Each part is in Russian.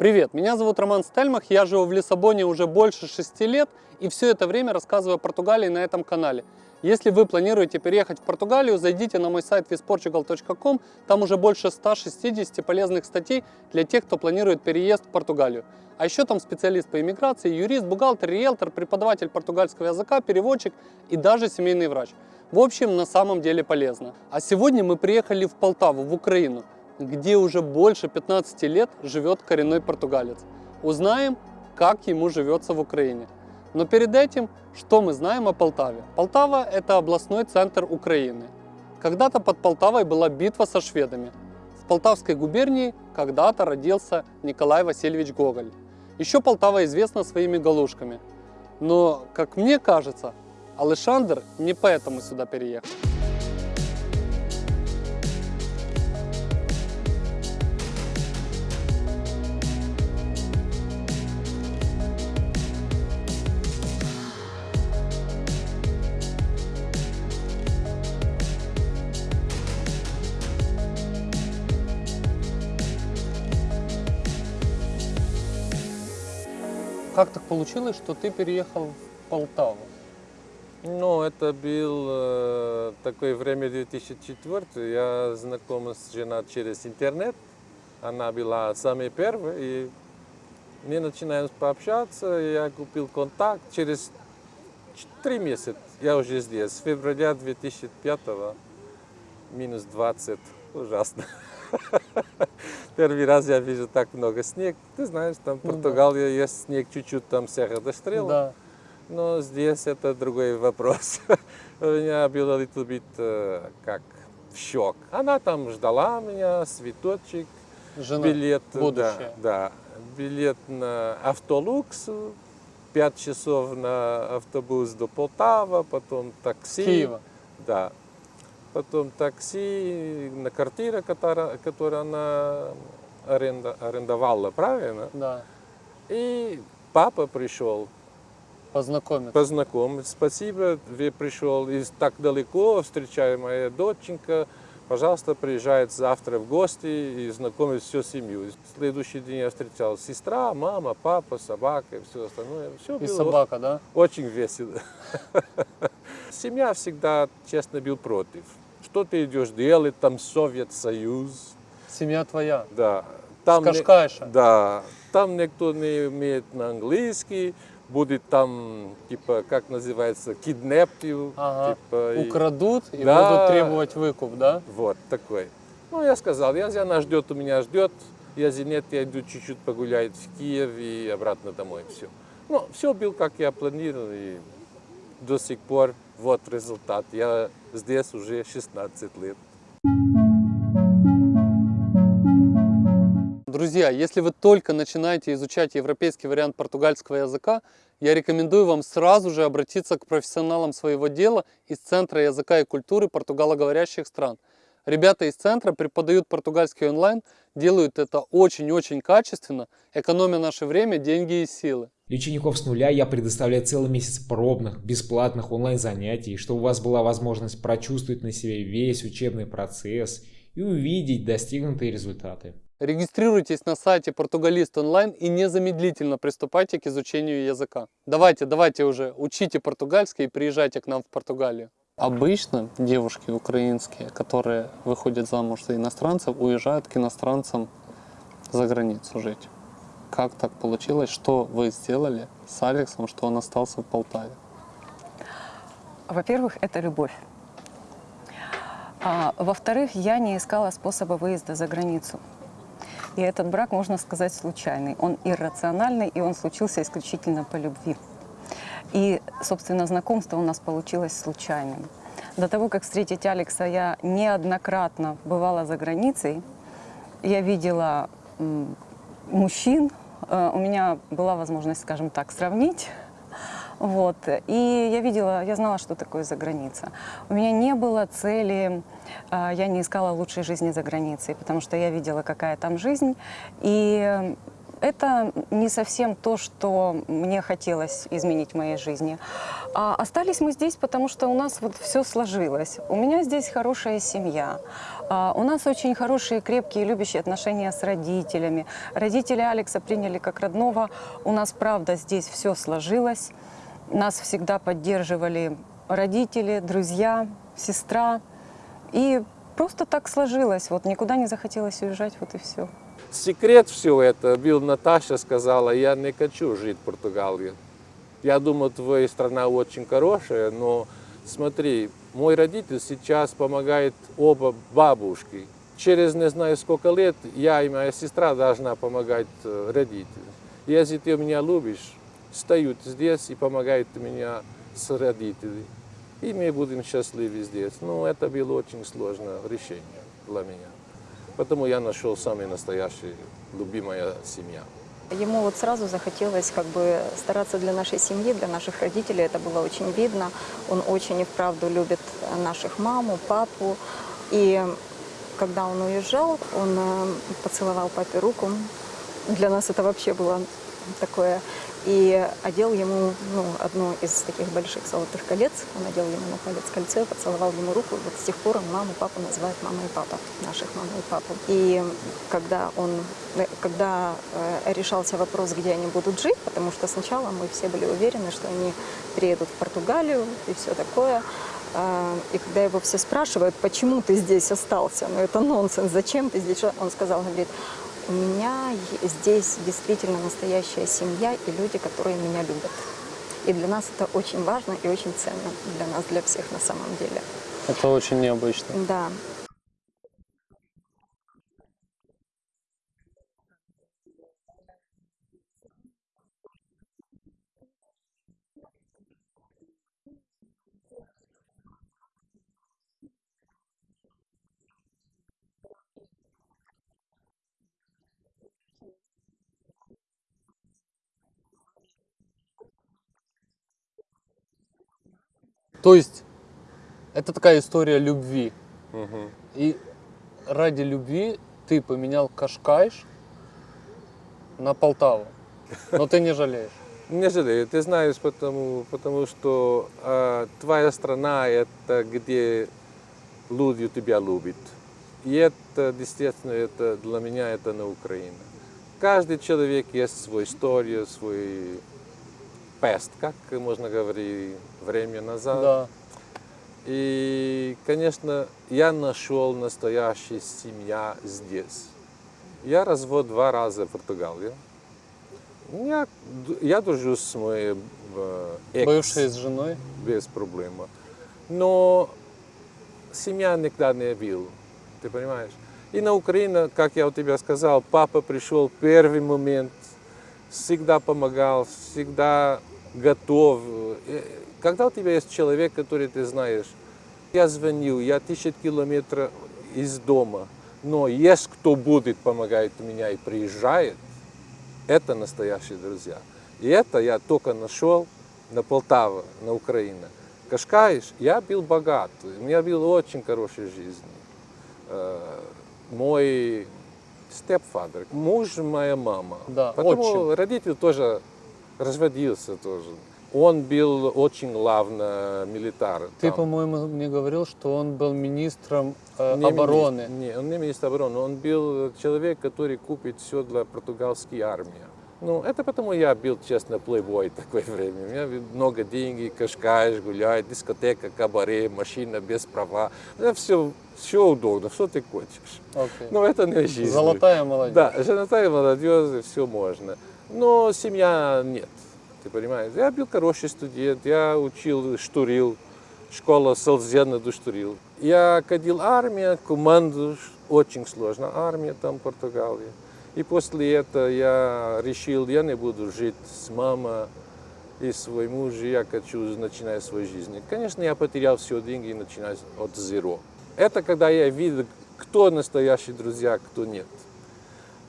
Привет, меня зовут Роман Стельмах, я живу в Лиссабоне уже больше 6 лет и все это время рассказываю о Португалии на этом канале. Если вы планируете переехать в Португалию, зайдите на мой сайт visportugal.com, там уже больше 160 полезных статей для тех, кто планирует переезд в Португалию. А еще там специалист по иммиграции, юрист, бухгалтер, риэлтор, преподаватель португальского языка, переводчик и даже семейный врач. В общем, на самом деле полезно. А сегодня мы приехали в Полтаву, в Украину где уже больше 15 лет живет коренной португалец. Узнаем, как ему живется в Украине. Но перед этим, что мы знаем о Полтаве? Полтава – это областной центр Украины. Когда-то под Полтавой была битва со шведами. В Полтавской губернии когда-то родился Николай Васильевич Гоголь. Еще Полтава известна своими галушками. Но, как мне кажется, Алешандр не поэтому сюда переехал. Как так получилось, что ты переехал в Полтаву? Ну, это был э, такое время 2004. Я знаком с женой через интернет. Она была самой первой. И мы начинаем пообщаться. Я купил контакт. Через три месяца я уже здесь. С февраля 2005 минус 20. Ужасно. Первый раз я вижу так много снег. Ты знаешь, там в Португалии ну, да. есть снег чуть-чуть, там Серра до Стрела. Да. Но здесь это другой вопрос. У меня был little bit э, как шок. Она там ждала меня, цветочек, Жена, билет, будущее. да, да, билет на автолукс, пять часов на автобус до Полтава, потом такси. Киева. Да, потом такси на квартира, которая, которую она аренда, арендовала, правильно? Да. И папа пришел. Познакомиться. Познакомиться. Спасибо, вы пришел из так далеко, встречаю моя доченька. Пожалуйста, приезжает завтра в гости и знакомит всю семью. В следующий день я встречал сестра, мама, папа, собака и все остальное. Все и собака, да? Очень весело. Семья всегда, честно, был против. Что ты идешь делать, там Совет Союз. Семья твоя? Да. Там Кашкайша? Не, да. Там никто не умеет на английский, будет там, типа, как называется, киднепив. Ага. Типа, Украдут и, и да, будут требовать выкуп, да? Вот, такой. Ну, я сказал, если она ждет, у меня ждет. Если нет, я иду чуть-чуть погулять в Киев и обратно домой. Все. Ну, все было, как я планировал, и до сих пор вот результат. Я здесь уже 16 лет. Друзья, если вы только начинаете изучать европейский вариант португальского языка, я рекомендую вам сразу же обратиться к профессионалам своего дела из Центра языка и культуры португалоговорящих стран. Ребята из центра преподают португальский онлайн, делают это очень-очень качественно, экономя наше время, деньги и силы. Для учеников с нуля я предоставляю целый месяц пробных, бесплатных онлайн-занятий, чтобы у вас была возможность прочувствовать на себе весь учебный процесс и увидеть достигнутые результаты. Регистрируйтесь на сайте Португалист онлайн и незамедлительно приступайте к изучению языка. Давайте, давайте уже, учите португальский и приезжайте к нам в Португалию. Обычно девушки украинские, которые выходят замуж за иностранцев, уезжают к иностранцам за границу жить. Как так получилось? Что вы сделали с Алексом, что он остался в Полтаве? Во-первых, это любовь. А, Во-вторых, я не искала способа выезда за границу. И этот брак, можно сказать, случайный. Он иррациональный, и он случился исключительно по любви. И, собственно, знакомство у нас получилось случайным. До того, как встретить Алекса, я неоднократно бывала за границей. Я видела мужчин, Э, у меня была возможность, скажем так, сравнить. Вот. И я видела, я знала, что такое за граница. У меня не было цели, э, я не искала лучшей жизни за границей, потому что я видела, какая там жизнь. И это не совсем то, что мне хотелось изменить в моей жизни. А остались мы здесь, потому что у нас вот все сложилось. У меня здесь хорошая семья. А, у нас очень хорошие, крепкие, любящие отношения с родителями. Родители Алекса приняли как родного. У нас, правда, здесь все сложилось. Нас всегда поддерживали родители, друзья, сестра. И просто так сложилось. Вот никуда не захотелось уезжать, вот и все. Секрет всего это был, Наташа сказала, я не хочу жить в Португалии. Я думаю, твоя страна очень хорошая, но смотри, мой родитель сейчас помогает оба бабушки. Через не знаю сколько лет я и моя сестра должна помогать э, родителям. Если ты меня любишь, стою здесь и помогает меня с родителями. И мы будем счастливы здесь. Но это было очень сложное решение для меня. Потому я нашел самый настоящий, любимая семья. Ему вот сразу захотелось как бы стараться для нашей семьи, для наших родителей. Это было очень видно. Он очень и вправду любит наших маму, папу. И когда он уезжал, он э, поцеловал папе руку. Для нас это вообще было такое и одел ему ну, одно из таких больших золотых колец. Он одел ему на палец кольцо, поцеловал ему руку. Вот с тех пор он маму, папу называет мама и папа, наших маму и папу. И когда он, э, когда э, решался вопрос, где они будут жить, потому что сначала мы все были уверены, что они приедут в Португалию и все такое, э, и когда его все спрашивают, почему ты здесь остался, ну это нонсенс, зачем ты здесь, он сказал, говорит, у меня здесь действительно настоящая семья и люди, которые меня любят. И для нас это очень важно и очень ценно. Для нас, для всех на самом деле. Это очень необычно. Да. То есть это такая история любви. Мгм. И ради любви ты поменял Кашкайш на Полтаву. Но ты не жалеешь. Не жалею, ты знаешь, потому, потому что э, твоя страна – это где люди тебя любят. И это, действительно, это для меня это на Украине. Каждый человек есть свою историю, свой пест, как можно говорить, время назад. Да. И, конечно, я нашел настоящую семья здесь. Я развод два раза в Португалии. Я, я дружу с моей э, экс. Бывшая с женой. без проблем. Но семья никогда не был, ты понимаешь? И на Украине, как я у тебя сказал, папа пришел в первый момент, всегда помогал, всегда готов. Э, Когда у тебя есть человек, который ты знаешь, я звонил, я тысячи километров из дома, но есть кто будет помогать меня и приезжает, это настоящие друзья. И это я только нашел на Полтаве, на Украине. Кашкаиш, я был богат, у меня была очень хорошая жизнь. Э, Мой степфадер, муж моя мама. Да, Потому отчим. родитель тоже разводился тоже. Он был очень главный милитар. Ты, там. по-моему, мне говорил, что он был министром э, Не обороны. министр- не, он не министр обороны, он был человек, который купит все для португальской армии. Ну, это потому я был, честно, плейбой в такое время. У меня много денег, кашкаешь, гулять, дискотека, кабаре, машина без права. Это все, все удобно, что ты хочешь. Окей. Но это не жизнь. Золотая молодежь. Да, золотая молодежь, все можно. Но семья нет, ты понимаешь. Я был хороший студент, я учил, штурил, школа Салзена до штурил. Я ходил в армию, команду, очень сложно, армия там в Португалии. И после этого я решил, я не буду жить с мамой и свой муж, я хочу начинать свою жизнь. Конечно, я потерял все деньги и начинаю от зеро. Это когда я видел, кто настоящие друзья, кто нет.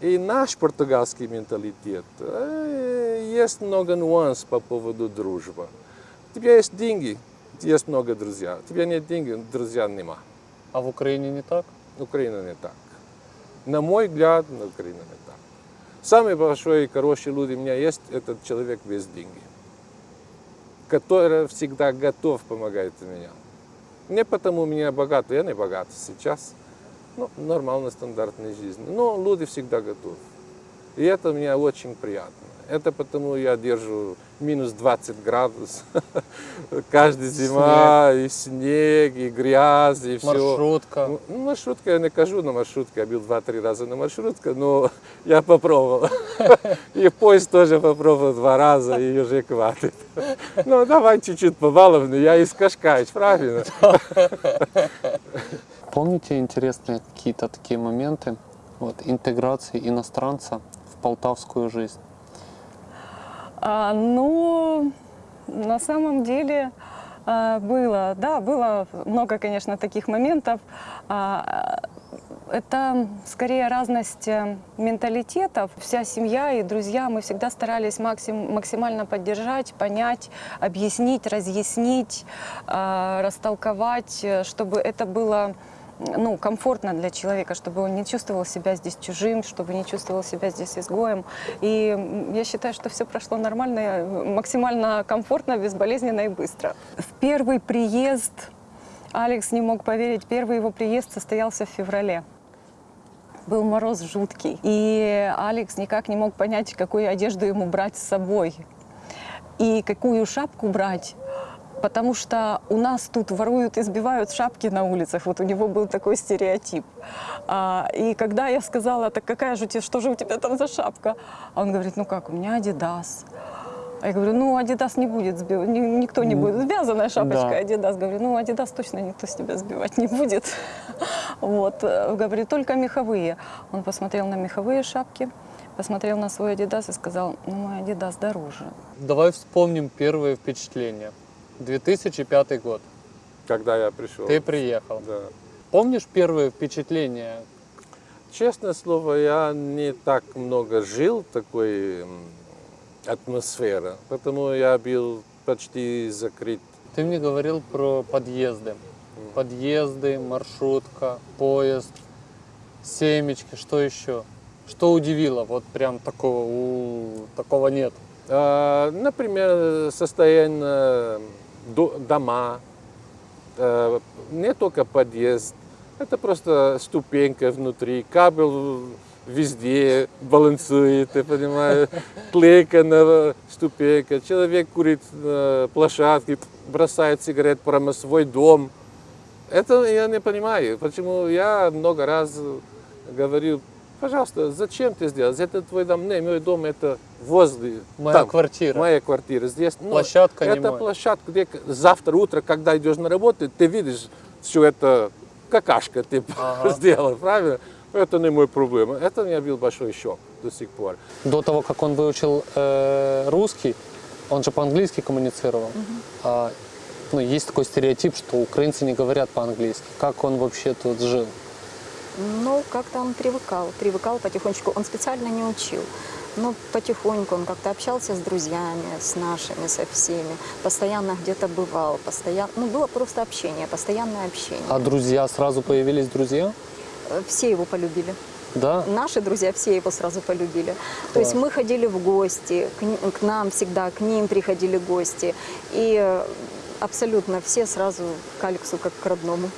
И наш португальский менталитет, э, есть много нюансов по поводу дружбы. У тебя есть деньги, есть много друзей. У тебя нет денег, друзья нема. А в Украине не так? Украина не так. На мой взгляд, на Украина не так. Самый большой и хороший люди у меня есть, этот человек без деньги, который всегда готов помогать мне. Не потому меня богатый, я не богат сейчас. Ну, нормально, стандартная жизнь. Но люди всегда готовы. И это мне очень приятно. Это потому я держу минус 20 градусов. Каждая зима, и снег, и грязь, и все. Маршрутка. Ну, маршрутка я не кажу на маршрутке, я бил два-три раза на маршрутке, но я попробовал. И поезд тоже попробовал два раза, и уже хватит. Ну, давай чуть-чуть побаловну, я из Кашкаич, правильно? Помните интересные какие-то такие моменты вот, интеграции иностранца в полтавскую жизнь? А, ну, на самом деле а, было, да, было много, конечно, таких моментов. А, это скорее разность э, менталитетов. Вся семья и друзья, мы всегда старались максим, максимально поддержать, понять, объяснить, разъяснить, а, растолковать, э, чтобы это было ну, комфортно для человека, чтобы он не чувствовал себя здесь чужим, чтобы не чувствовал себя здесь изгоем. И я считаю, что все прошло нормально, максимально комфортно, безболезненно и быстро. В первый приезд Алекс не мог поверить, первый его приезд состоялся в феврале. Был мороз жуткий, и Алекс никак не мог понять, какую одежду ему брать с собой и какую шапку брать. Потому что у нас тут воруют, избивают шапки на улицах. Вот у него был такой стереотип. А, и когда я сказала, так какая же у тебя, что же у тебя там за шапка? А он говорит, ну как, у меня Адидас. А я говорю, ну Адидас не будет сбивать, никто не будет. Связанная шапочка Да. Адидас. Говорю, ну Адидас точно никто с тебя сбивать не будет. Вот, э, говорю, только меховые. Он посмотрел на меховые шапки, посмотрел на свой Адидас и сказал, ну мой Адидас дороже. Давай вспомним первые впечатления. 2005 год. Когда я пришел. Ты приехал. Да. Помнишь первые впечатления? Честное слово, я не так много жил такой м, атмосфере, потому я был почти закрыт. Ты мне говорил про подъезды. Подъезды, маршрутка, поезд, семечки, что еще? Что удивило? Вот прям такого, у, такого нет. А, Например, состояние дома, э, не только подъезд, это просто ступенька внутри, кабель везде балансует, ты понимаешь, клейка на ступенька, человек курит на площадке, бросает сигарет прямо в свой дом. Это я не понимаю, почему я много раз говорил, пожалуйста, зачем ты сделал? Это твой дом, не, мой дом это возле. Моя там, квартира. Моя квартира здесь. Ну, Площадка не Это моя. площадка, где завтра утро, когда идешь на работу, ты видишь, все это какашка ты Ага. сделал, правильно? Это не мой проблема. Это у меня был большой шок до сих пор. До того, как он выучил э, русский, он же по-английски коммуницировал. А, ну, есть такой стереотип, что украинцы не говорят по-английски. Как он вообще тут жил? Ну, как-то он привыкал, привыкал потихонечку. Он специально не учил. Но потихоньку он как-то общался с друзьями, с нашими, со всеми. Постоянно где-то бывал, постоянно... Ну, было просто общение, постоянное общение. А друзья, сразу появились друзья? Э, Все его полюбили. Да? Наши друзья все его сразу полюбили. То есть мы ходили в гости, к, к нам всегда, к ним приходили гости. И абсолютно все сразу к Алексу как к родному.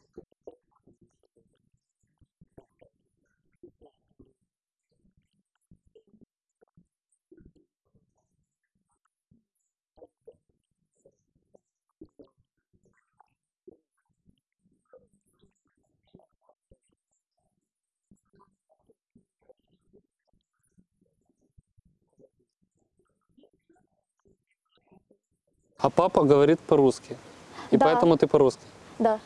А папа говорит по-русски. И Да. поэтому ты по-русски. Да.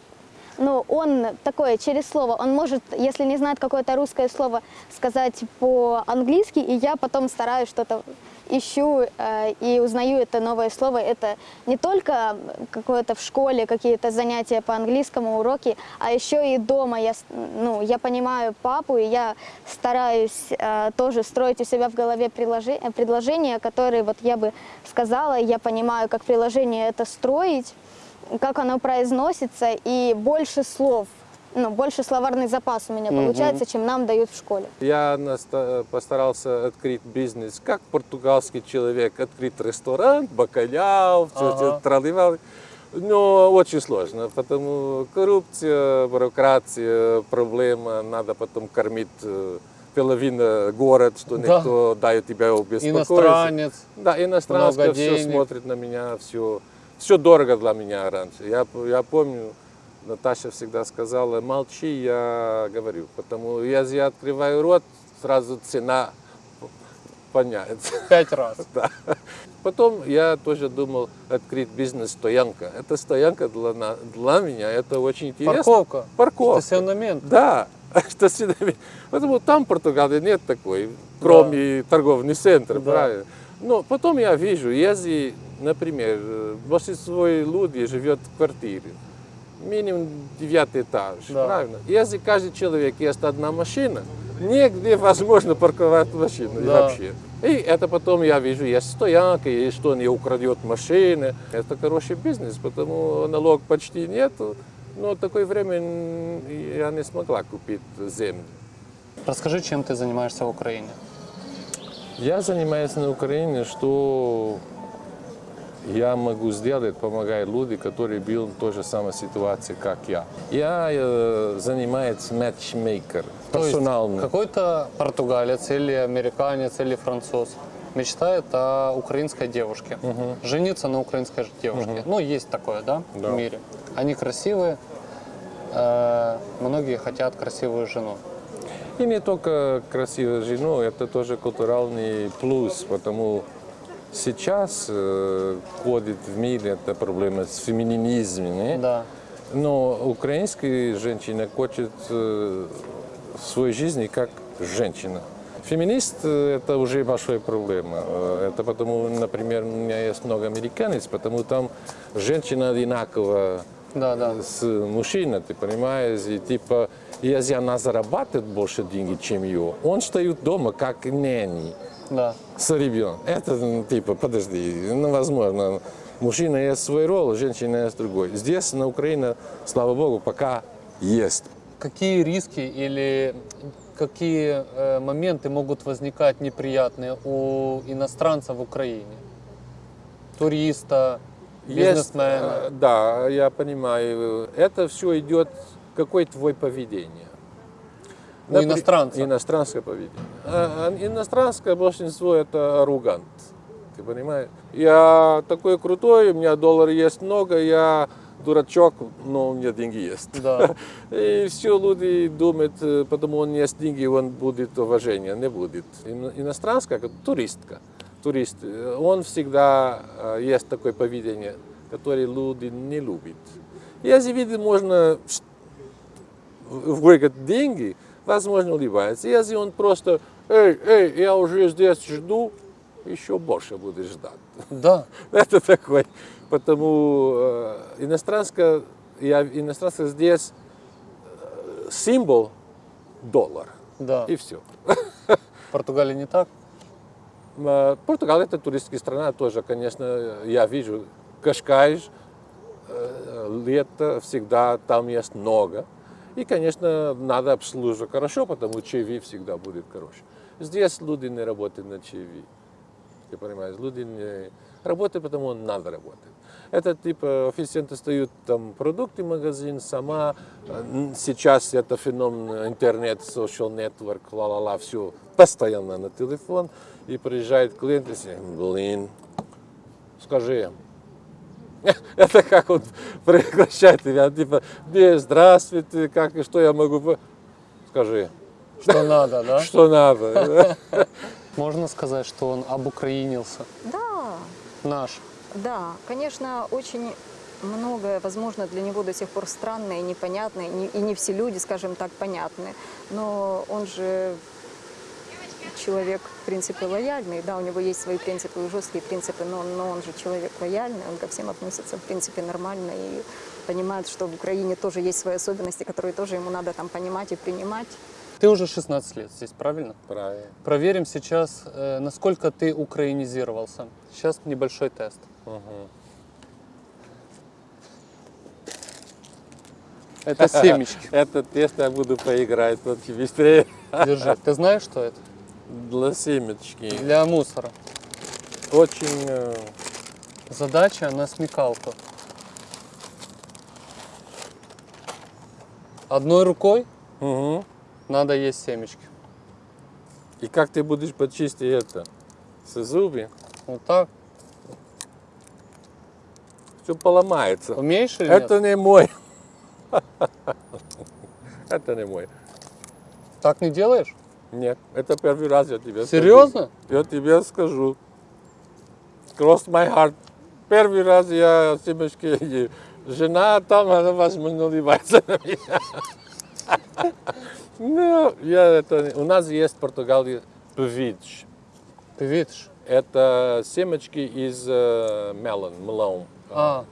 Ну, он такое, через слово, он может, если не знает какое-то русское слово, сказать по-английски, и я потом стараюсь что-то ищу э, и узнаю это новое слово. Это не только какое-то в школе, какие-то занятия по английскому, уроки, а еще и дома. Я, ну, я понимаю папу, и я стараюсь э, тоже строить у себя в голове предложи- предложения, которые вот я бы сказала, я понимаю, как приложение это строить, как оно произносится, и больше слов ну, больше словарный запас у меня Мгм. получается, чем нам дают в школе. Я наста- постарался открыть бизнес, как португальский человек, открыть ресторан, бакаляу, все Ага. трали Но очень сложно, потому коррупция, бюрократия, проблема, надо потом кормить э, половина город, что Да. никто дает тебя беспокоиться. Иностранец. Да, много все денег. смотрит на меня, все, все дорого для меня раньше. Я, я помню, Наташа всегда сказала, молчи, я говорю, потому если я открываю рот, сразу цена поняется. Пять раз. Да. Потом я тоже думал открыть бизнес-стоянка. Это стоянка для, для меня, это очень интересно. Парковка. Парковка. Стационамент. Да, всегда- Потому там в Португалии нет такой, кроме торговый центр, Да. правильно. Но потом я вижу, если, например, э, большинство людей живет в квартире, минимум девятый этаж, Да. правильно? Если каждый человек есть одна машина, нигде возможно парковать машину Да. вообще. И это потом я вижу, есть стоянка, и что не украдет машины. Это хороший бизнес, потому налог почти нету. Но в такое время я не смогла купить землю. Расскажи, чем ты занимаешься в Украине. Я занимаюсь на Украине, что я могу сделать, помогая людям, которые были в той же самой ситуации, как я. Я э, занимаюсь матчмейкер, персональный. Какой-то португалец или американец или француз мечтает о украинской девушке. Жениться на украинской девушке. Ну, есть такое, да, Да. в мире. Они красивые. э, многие хотят красивую жену. И не только красивую жену, это тоже культурный плюс, потому сейчас э, ходит в мире эта проблема с феминизмом. Да. Но украинская женщина хочет э, в своей жизни как женщина. Феминист э, – это уже большая проблема. Э, Это потому, например, у меня есть много американец, потому там женщина одинаково Да, да. с мужчиной, ты понимаешь, и типа, если она зарабатывает больше денег, чем ее, он стоит дома как няни Да. с ребенком. Это, ну, типа, подожди, невозможно. Мужчина есть свой роль, женщина есть другой. Здесь, на Украине, слава богу, пока есть. Какие риски или какие э, моменты могут возникать неприятные у иностранца в Украине? Туриста, Есть, бизнесмена. э, да, я понимаю. Это все идет, какое твое поведение. У иностранца. Иностранское поведение. А, а иностранское большинство это аррогант. Ты понимаешь? Я такой крутой, у меня доллар есть много, я дурачок, но у меня деньги есть. Да. И все люди думают, э, потому он есть деньги, он будет уважение, не будет. Ино- Иностранская, туристка, турист, э, он всегда э, есть такое поведение, которое люди не любят. Если видит, можно выиграть деньги, возможно, улыбается. Если он просто, эй, эй, я уже здесь жду, еще больше будет ждать. Да. Это такой. Потому э, иностранская, я, иностранская здесь э, символ доллар. Да. И все. В Португалии не так? Португалия это туристская страна тоже, конечно, я вижу. Кашкайш, э, лето всегда там есть много. И, конечно, надо обслуживать хорошо, потому что ЧВ всегда будет хороший. Здесь люди не работают на ЧВ. Ты понимаешь, люди не работают, потому надо работать. Это типа официанты стоят там продукты магазин, сама. э, Сейчас это феномен интернет, social network, ла-ла-ла, все постоянно на телефон. И приезжает клиент и говорит, блин, скажи, это как он приглашает тебя, типа, «Бе, здравствуйте, как и что я могу, по-» скажи, Что надо, да? что надо. Можно сказать, что он обукраинился. Да, Наш. Да, конечно, очень многое, возможно, для него до сих пор странное, непонятное, не- и не все люди, скажем так, понятны. Но он же человек, в принципе, лояльный, да, у него есть свои принципы, и жесткие принципы, но, но он же человек лояльный, он ко всем относится, в принципе, нормально и понимает, что в Украине тоже есть свои особенности, которые тоже ему надо там понимать и принимать. Ты уже 16 лет здесь, правильно? Правильно. Проверим сейчас, э, насколько ты украинизировался. Сейчас небольшой тест. Это семечки. Это тест я буду поиграть вот быстрее. Держи. Ты знаешь, что это? Для семечки. Для мусора. Очень э, Задача на смекалку. Одной рукой мгм. надо есть семечки. И как ты будешь почистить это? С зубы? Вот так. Все поломается. Умеешь или Это нет? не мой. Это не мой. Так не делаешь? Нет, это первый раз я тебе скажу. Серьезно? Я тебе скажу. Cross my heart. Первый раз я семечки ем. Жена там, она возможно улыбается на меня. Ну, я это... не- У нас есть в Португалии певич. Ты видишь? Это семечки из э, melon, melon. А,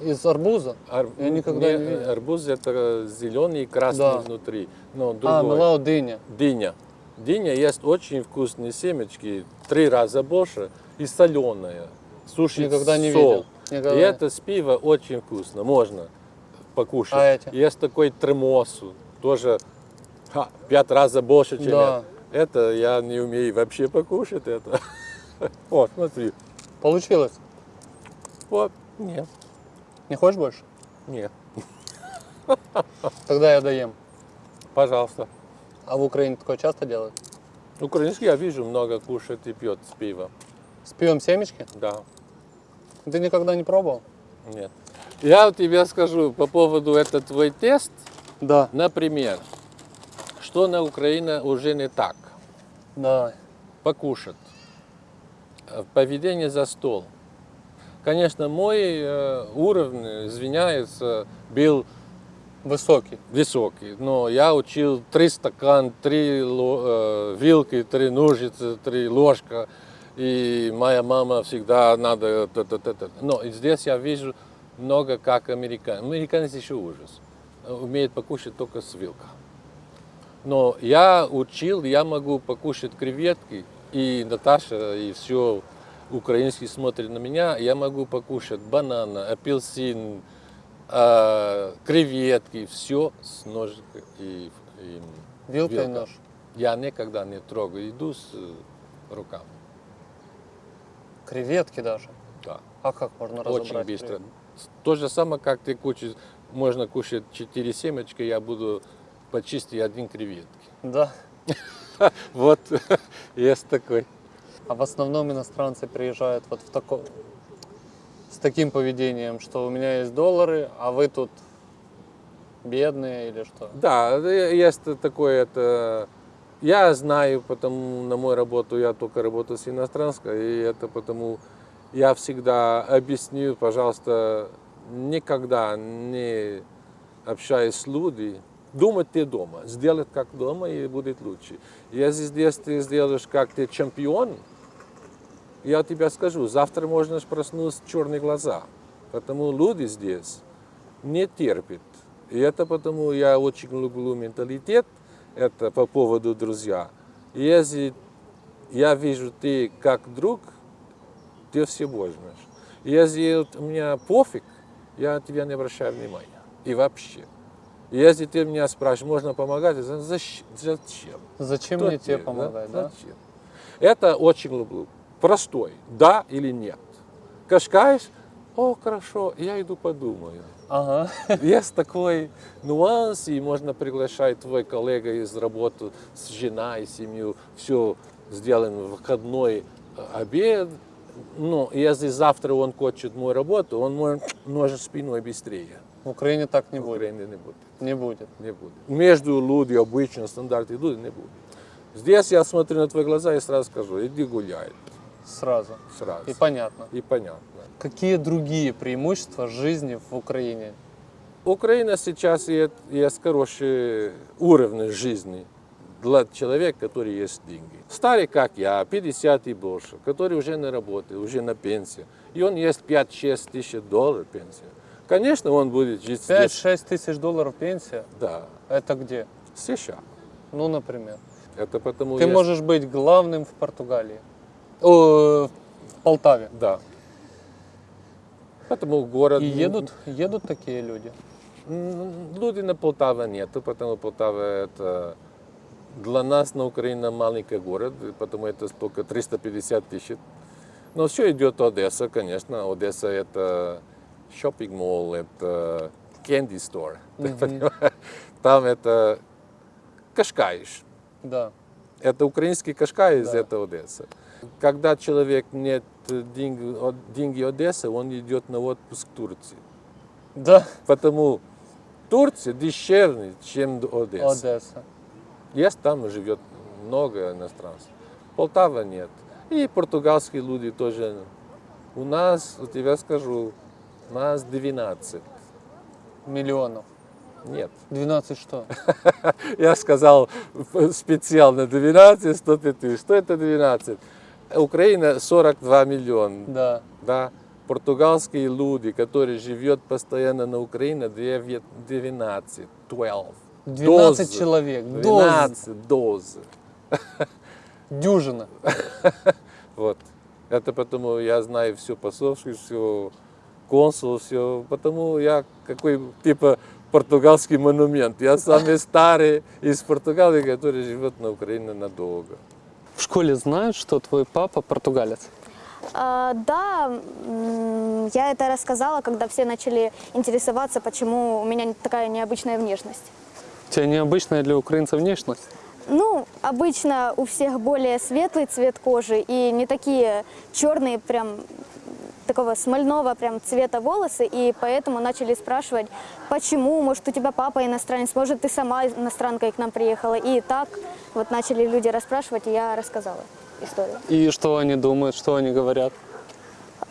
из арбуза? Ар- я никогда не видел. Арбуз это зеленый и красный Да. внутри. Но А, другой. мелау дыня. Дыня. Дыня есть очень вкусные семечки, три раза больше и соленая. Суши Никогда не сол. видел. Никогда. И это с пива очень вкусно, можно покушать. А эти? Есть такой тремосу, тоже ха, пять раз больше, чем Да. это. Это я не умею вообще покушать это. Вот, смотри. Получилось? Вот, нет, Не хочешь больше? нет, Тогда я доем. пожалуйста. А в Украине такое часто делают? Украинский я вижу, много кушает и пьет с пива. С пивом семечки? Да. Ты никогда не пробовал? Нет. Я тебе скажу по поводу этот твой тест. Да. Например, что на Украине уже не так? Давай. Покушать. Э, Поведение за стол. Конечно, мой э, уровень, извиняюсь, был Высокий. высокий, но я учил три стакан, три э, вилки, три ножницы, три ложка, и моя мама всегда надо... Но здесь я вижу много как американцы. Американцы еще ужас. Умеют покушать только с вилка. Но я учил, я могу покушать креветки, и Наташа, и все украинский смотрят на меня, я могу покушать банана, апельсин, э, креветки, все с ножиком и, и Вилка и вилка. нож. Я никогда не трогаю еду с э, руками. Креветки даже. Да. А как можно разобрать? Очень быстро. креветки? То же самое, как ты кушаешь, можно кушать 4 семечки, я буду почистить один креветки. Да. Вот, есть такой. А в основном иностранцы приезжают вот в таком с таким поведением, что у меня есть доллары, а вы тут бедные или что? Да, э, есть такое, это... Я знаю, потому на мою работу я только работаю с иностранской, и это потому я всегда объясню, пожалуйста, никогда не общаясь с людьми, думать ты дома, сделать как дома и будет лучше. Если здесь ты сделаешь как ты чемпион, я тебе скажу, завтра можно проснуться черные глаза, потому люди здесь не терпят. И это потому я очень люблю менталитет, это по поводу друзья. И Если я вижу ты как друг, ты все. И Если у меня пофиг, я на тебя не обращаю внимания. И вообще. И Если ты меня спрашиваешь, можно помогать, я говорю, «Защ- зачем? Зачем Кто мне тебе да? помогать, да? Зачем? Это очень люблю. Простой. Да или нет. Кашкаешь, о, хорошо, я иду подумаю. Ага. Есть такой нюанс, и можно приглашать твой коллега из работы с жена и семью, все сделаем в выходной э, обед. Ну, если завтра он хочет мою работу, он может ножит спиной быстрее. В Украине так не В будет. Украине не будет. Не будет. Не будет. Между людьми обычно стандарты идут, не будет. Здесь я смотрю на твои глаза и сразу скажу, иди гуляй. Сразу. Сразу. И понятно. И понятно. Какие другие преимущества жизни в Украине? Украина сейчас есть, есть хороший уровень жизни для человека, который есть деньги. Старый, как я, 50 и больше, который уже не работает, уже на пенсии. И он есть 5-6 тысяч долларов пенсия. Конечно, он будет жить здесь. 5-6 тысяч долларов пенсия? Да, Это где? США. Ну, например. Это потому Ты есть- можешь быть главным в Португалии. О, в Полтаве. Да. Потому город... И едут, едут такие люди. Люди на Полтава нету, потому Полтава это для нас на Украине маленький город, потому это только 350 тысяч. Но все идет Одесса, конечно. Одесса это шопинг молл, это candy store. Понимаешь? Там это Кашкаиш. Да. Это украинский Кашкай из Да. этого Одессы. Когда человек нет деньги, от- деньги Одессы, он идет на отпуск в Турции. Да. Потому Турция дешевле, чем Одесса. Одесса. Есть там живет много иностранцев. Полтава нет. И португальские люди тоже. У нас, у тебя скажу, нас 12. Миллионов. Нет. 12 что? Я сказал специально 12, 105 тысяч. Что это 12? Украина 42 миллиона. Да. Да. Португальские люди, которые живут постоянно на Украине, 9 12, 12. 12 Дозы. человек. Доз. 12 дозы. Дюжина. Вот. Это потому я знаю все посольство, все консул, все. Потому я какой типа португальский монумент. Я самый старый из Португалии, который живет на Украине надолго. В школе знают, что твой папа португалец? А, да, я это рассказала, когда все начали интересоваться, почему у меня такая необычная внешность. У тебя необычная для украинцев внешность? Ну, обычно у всех более светлый цвет кожи и не такие черные, прям такого смольного прям цвета волосы, и поэтому начали спрашивать, почему, может, у тебя папа иностранец, может, ты сама иностранкой к нам приехала, и так вот начали люди расспрашивать, и я рассказала историю. И что они думают, что они говорят?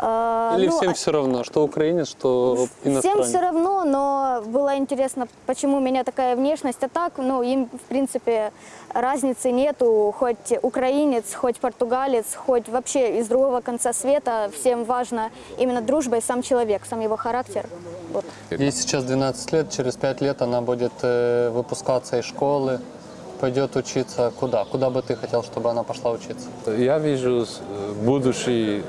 А, Или ну, всем а- все равно, что украинец, что Всем иностранец? все равно, но было интересно, почему у меня такая внешность. А так, ну, им, в принципе, разницы нету. Хоть украинец, хоть португалец, хоть вообще из другого конца света. Всем важно именно дружба и сам человек, сам его характер. Вот. Ей сейчас 12 лет, через 5 лет она будет э, выпускаться из школы, пойдет учиться куда? Куда бы ты хотел, чтобы она пошла учиться? Я вижу э, будущий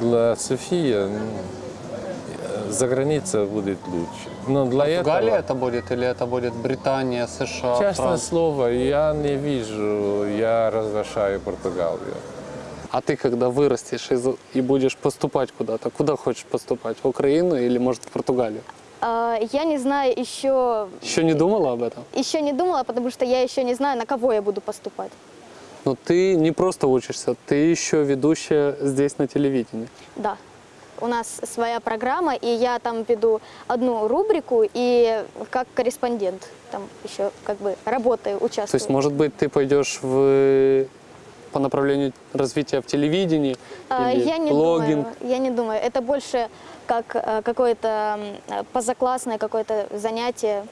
для Софии э, за границей будет лучше. Но для Португалия этого, это будет или это будет Британия, США, честное Франция? слово, я не вижу, я разрешаю Португалию. А ты когда вырастешь и, и будешь поступать куда-то, куда хочешь поступать? В Украину или может в Португалию? А, Я не знаю еще, Еще не думала об этом? еще не думала, потому что я еще не знаю, на кого я буду поступать. Но ты не просто учишься, ты еще ведущая здесь на телевидении. Да. У нас своя программа, и я там веду одну рубрику и как корреспондент там еще как бы работаю, участвую. То есть, может быть, ты пойдешь в по направлению развития в телевидении А, или я не блогинг? думаю, я не думаю. Это больше как э, какое-то позаклассное какое-то занятие,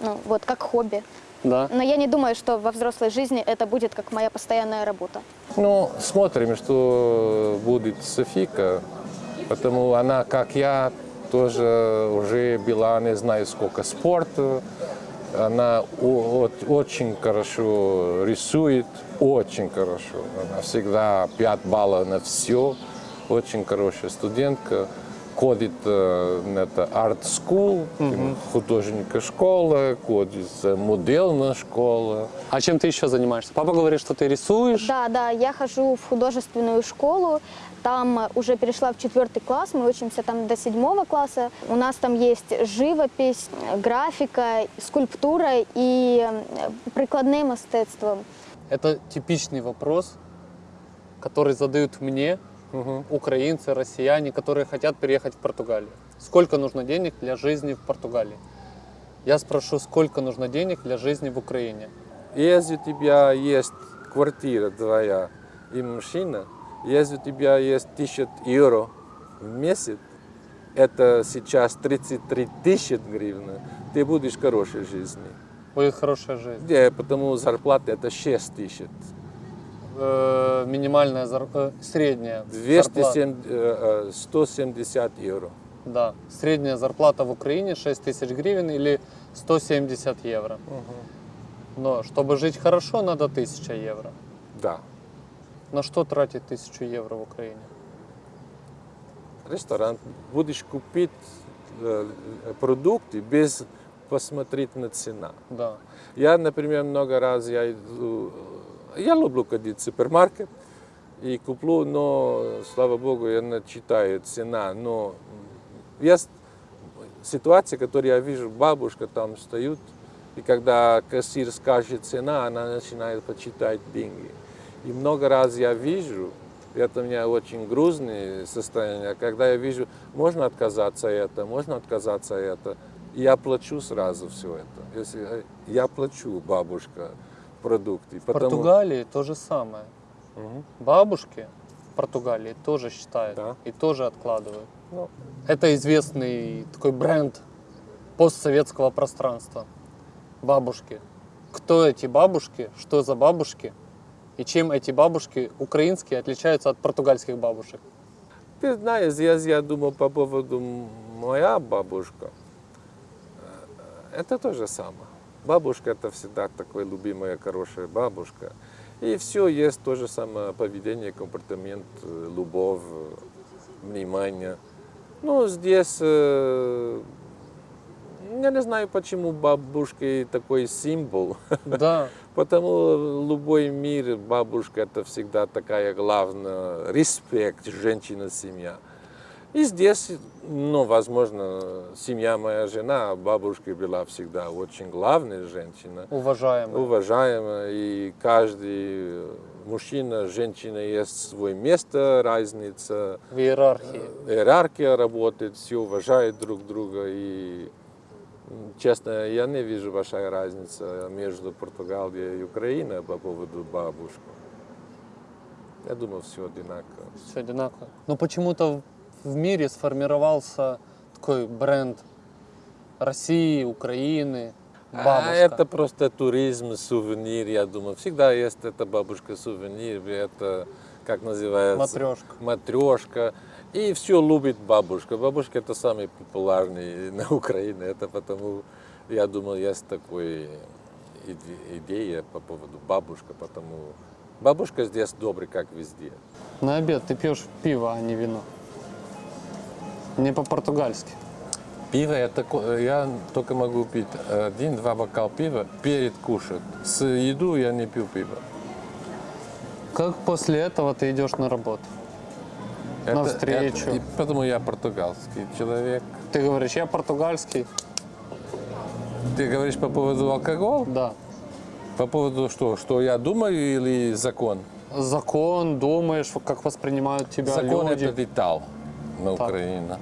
ну вот как хобби. Да. Но я не думаю, что во взрослой жизни это будет как моя постоянная работа. Ну, смотрим, что будет Софика, потому она, как я, тоже уже была, не знаю сколько, спорта. Она очень хорошо рисует, очень хорошо. Она всегда 5 баллов на все, очень хорошая студентка. Ходит на это арт school, художника школа, ходит модельная школа. А чем ты еще занимаешься? Папа говорит, что ты рисуешь. Да, да, я хожу в художественную школу, там э, уже перешла в четвертый класс, мы учимся там до седьмого класса. У нас там есть живопись, графика, скульптура и э, прикладное мистецтво. Это типичный вопрос, который задают мне украинцы, россияне, которые хотят переехать в Португалию. Сколько нужно денег для жизни в Португалии? Я спрошу, сколько нужно денег для жизни в Украине? Если у тебя есть квартира твоя и машина, если у тебя есть 1000 евро в месяц, это сейчас 33 тысячи гривен, ты будешь хорошей жизни. Будет хорошая жизнь. Где, потому зарплата это 6 тысяч. Э, минимальная э, средняя зарплата. 207, э, э, 170 евро. Да, средняя зарплата в Украине 6 тысяч гривен или 170 евро. Но чтобы жить хорошо, надо 1000 евро. Да. На что тратить 1000 евро в Украине? Ресторан будешь купить э, продукты без посмотреть на цена. Да. Я, например, много раз я иду, я люблю ходить в супермаркет и куплю, но, слава богу, я не читаю цена, но есть ситуация, которую я вижу, бабушка там стоит, и когда кассир скажет цена, она начинает почитать деньги. И много раз я вижу, это у меня очень грустное состояние, когда я вижу, можно отказаться от этого, можно отказаться от этого, и я плачу сразу все это. Если э, я плачу, бабушка, продукты. В Португалии то же самое. Мгм. Бабушки в Португалии тоже считают Да. и тоже откладывают. Ну, Это известный такой бренд постсоветского пространства. Бабушки. Кто эти бабушки? Что за бабушки? И чем эти бабушки украинские отличаются от португальских бабушек? Ты знаешь, я, я думал по поводу моя бабушка. Э, Это то же самое. Бабушка это всегда такая любимая, хорошая бабушка. И все есть то же самое поведение, компортамент, э, любовь, внимание. Ну, здесь, э, я не знаю, почему бабушка такой символ. Да, Потому любой мир, бабушка это всегда такая главная, респект, женщина, семья. И здесь, ну, возможно, семья моя жена, бабушка была всегда очень главная женщина, уважаемые. уважаемая, и каждый мужчина, женщина есть свое место, разница, В иерархии. иерархия работает, все уважают друг друга. И, честно, я не вижу большая разница между Португалией и Украиной по поводу бабушек. Я думаю, все одинаково. Все одинаково. Но почему-то в мире сформировался такой бренд России, Украины, бабушка. А это просто туризм, сувенир, я думаю. Всегда есть эта бабушка сувенир, это как называется? Матрешка. Матрешка. И все любит бабушка. Бабушка это самый популярный на Украине. Это потому, я думаю, есть такая иде- идея по поводу бабушка, потому бабушка здесь добрый, как везде. На обед ты пьешь пиво, а не вино. Не по-португальски. Пиво я, тако- я только могу пить один-два бокала пива перед кушать. С еду я не пью пиво. Как после этого ты идешь на работу? Это- и потому я португальский человек. Ты говоришь, я португальский? Ты говоришь по поводу алкоголя? Да. По поводу что? Что я думаю или закон? Закон, думаешь, как воспринимают тебя закон люди. это деталь на Так. Украине.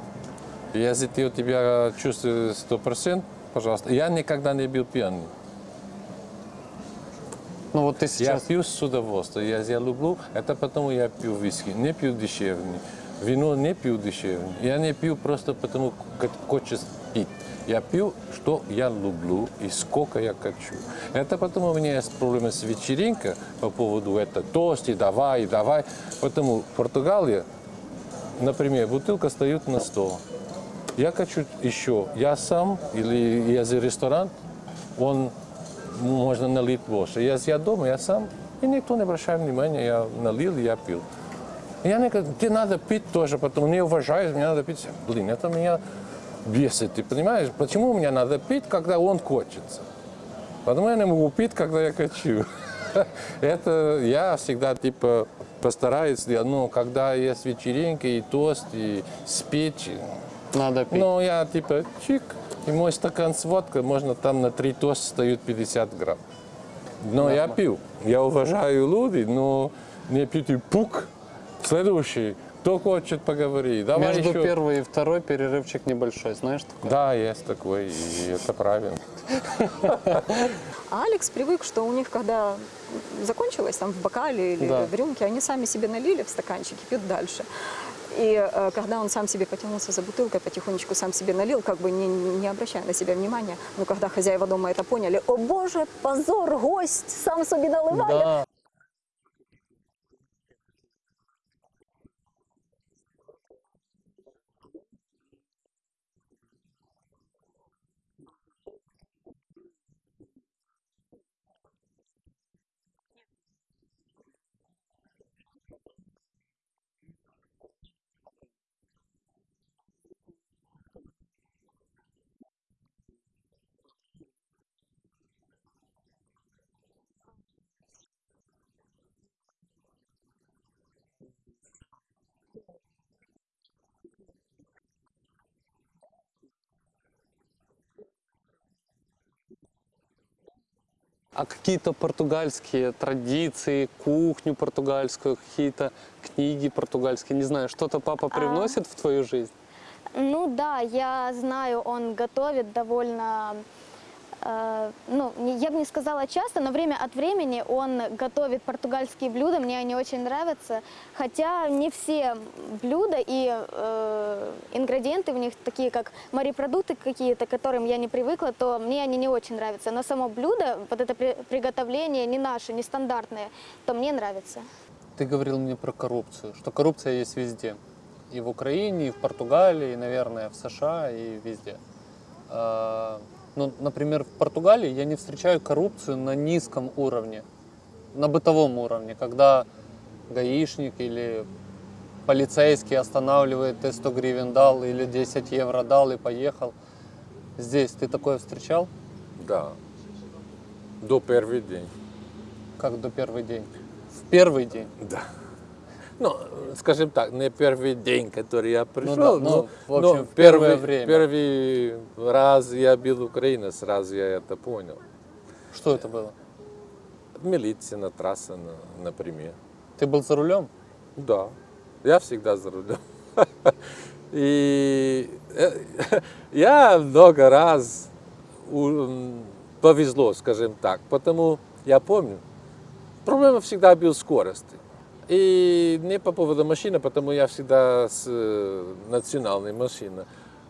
Если ты у тебя чувствуешь сто процентов, пожалуйста. Я никогда не был пьяный. Ну вот ты Я сейчас... пью с удовольствием. Я, я люблю, это потому я пью виски. Не пью дешевный. Вино не пью дешевный. Я не пью просто потому, как хочешь пить. Я пью, что я люблю и сколько я хочу. Это потому у меня есть проблемы с вечеринкой по поводу этого тости, давай, давай. Потому в Португалии, например, бутылка стоит на стол. Я хочу еще. Я сам или я за ресторан, он можно налить больше. Если я дома, я сам, и никто не обращает внимания, я налил, я пил. Я не говорю, тебе надо пить тоже, потому не уважают, мне надо пить. Блин, это меня бесит, ты понимаешь? Почему мне надо пить, когда он хочется? Потому я не могу пить, когда я хочу. Это я всегда типа постараюсь, ну, когда есть вечеринки и тост, и спич, Надо пить. ну, я типа чик, и мой стакан с водкой, можно там на три тоста стоит 50 грамм. Но я пью. Я уважаю людей, но не пить и пук. Следующий, кто хочет поговорить. Давай Между еще. первой и второй перерывчик небольшой, знаешь такое? Да, есть такой, и это правильно. А Алекс привык, что у них, когда закончилось там в бокале или Да. в рюмке, они сами себе налили в стаканчик и пьют дальше. И э, когда он сам себе потянулся за бутылкой, потихонечку сам себе налил, как бы не, не обращая на себя внимания. Но когда хозяева дома это поняли, о боже, позор, гость сам себе наливает. Да. А какие-то португальские традиции, кухню португальскую, какие-то книги португальские, не знаю, что-то папа привносит в твою жизнь? Ну да, я знаю, он готовит довольно, ну, не- я бы не сказала часто, но время от времени он готовит португальские блюда, мне они очень нравятся. Хотя не все блюда и э, ингредиенты в них такие, как морепродукты какие-то, к которым я не привыкла, то мне они не очень нравятся. Но само блюдо, вот это при- приготовление не наше, не стандартное, то мне нравится. Ты говорил мне про коррупцию, что коррупция есть везде. И в Украине, и в Португалии, и, наверное, в США, и везде. А, Ну, например, в Португалии я не встречаю коррупцию на низком уровне, на бытовом уровне, когда гаишник или полицейский останавливает, ты 100 гривен дал или 10 евро дал и поехал. Здесь ты такое встречал? Да. До первый день. Как до первый день? В первый день? Да. Ну, скажем так, не первый день, который я пришел, да, ну, но, в общем, но в первое первый, время. первый раз я был в Украине, сразу я это понял. Что это было? Милиция на трассе, на- например. Ты был за рулем? Да, я всегда за рулем. И э, я много раз повезло, скажем так, потому я помню, проблема всегда была скорости. И не по поводу машины, потому я всегда с э, национальной машины.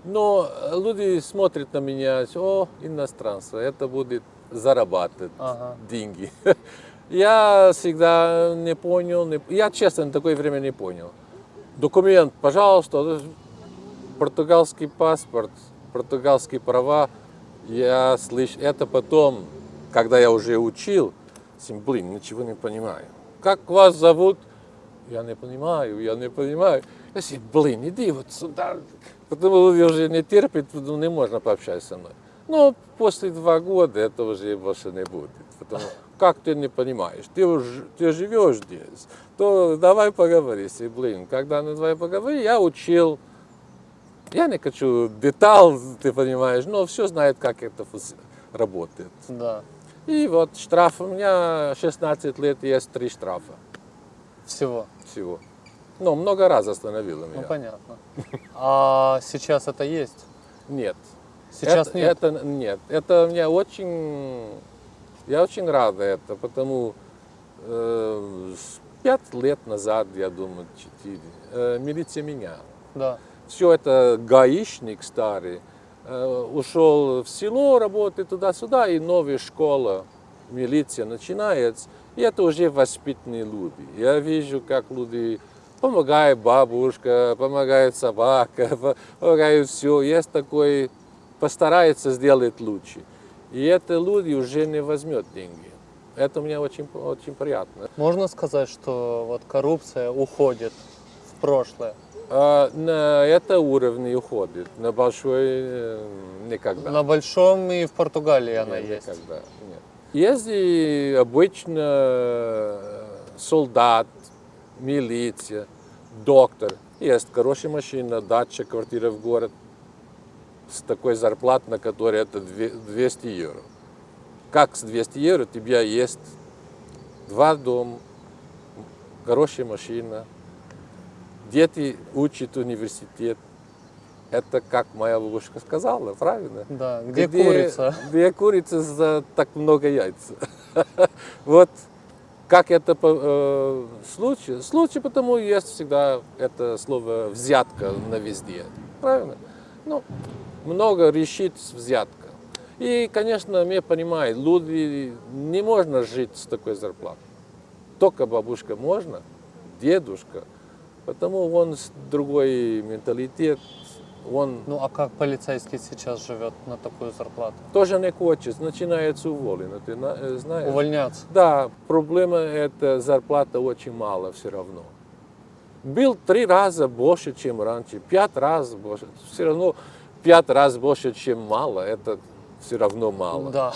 Но люди смотрят на меня, о, иностранство, это будет зарабатывать Ага. деньги. Я всегда не понял, не- я честно на такое время не понял. Документ, пожалуйста, португальский паспорт, португальские права. Я слышу, это потом, когда я уже учил, блин, ничего не понимаю. Как вас зовут? Я не понимаю, я не понимаю. Я говорю, блин, иди вот сюда. Потому что уже не терпит, ну, не можно пообщаться со мной. Но после два года это уже больше не будет. Потому как ты не понимаешь, ты, уж- ты живешь здесь, то давай поговори. Если, блин, когда на давай поговори, я учил. Я не хочу деталь, ты понимаешь, но все знает, как это работает. Да. И вот штраф у меня 16 лет, есть три штрафа Всего. Всего. Ну, много раз остановило Ну меня. понятно. А сейчас это есть? Нет. Сейчас это, нет. Это нет. Это мне очень... Я очень рад это, потому э, пять лет назад, я думаю, четыре, э, милиция меня. Да. Все это гаишник старый, э, ушел в село, работает туда-сюда, и новая школа, милиция начинается. И это уже воспитанные люди. Я вижу, как люди помогает бабушка, помогает собака, по- помогает все. Есть такой, постарается сделать лучше. И это люди уже не возьмет деньги. Это мне очень, очень приятно. Можно сказать, что вот коррупция уходит в прошлое. А на это уровне уходит, на большой э, никогда. На большом и в Португалии она Нет, есть. никогда, нет. Если обычно э, солдат, милиция, доктор, есть хорошая машина, дача, квартира в город, с такой зарплатой, на которой это две- 200 евро. Как с 200 евро у тебя есть два дома, хорошая машина, дети учат университет. Это как моя бабушка сказала, правильно? Да, где курица? Где курица за так много яиц. Вот как это э, случай? Случай, потому есть всегда это слово взятка на везде. Правильно? Ну, много решит взятка. И, конечно, мне понимают, люди не можно жить с такой зарплатой. Только бабушка можно, дедушка, потому он с другой менталитет, он Ну а как полицейский сейчас живет на такую зарплату? тоже не хочет, начинается уволено, ты э, знаешь. Увольняться. Да, проблема это зарплата очень мало все равно. Был три раза больше, чем раньше, пять раз больше. Все равно пять раз больше, чем мало, это все равно мало. Да.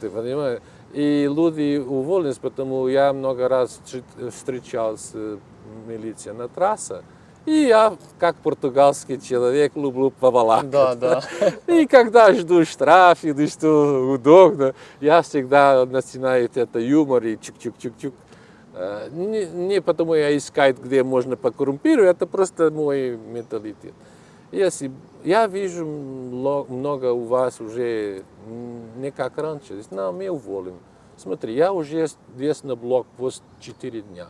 Ты понимаешь? И люди уволились, потому я много раз встр- встречался милиция на трассе. И я, как португальский человек, люблю повалакать. Да, да. И когда жду штраф или что удобно, я всегда начинаю это юмор и чук-чук-чук-чук. Э, Не, не потому я искать, где можно покоррумпировать, это просто мой менталитет. Если я вижу много у вас уже не как раньше, на, мы уволим. Смотри, я уже здесь на блокпост 4 дня.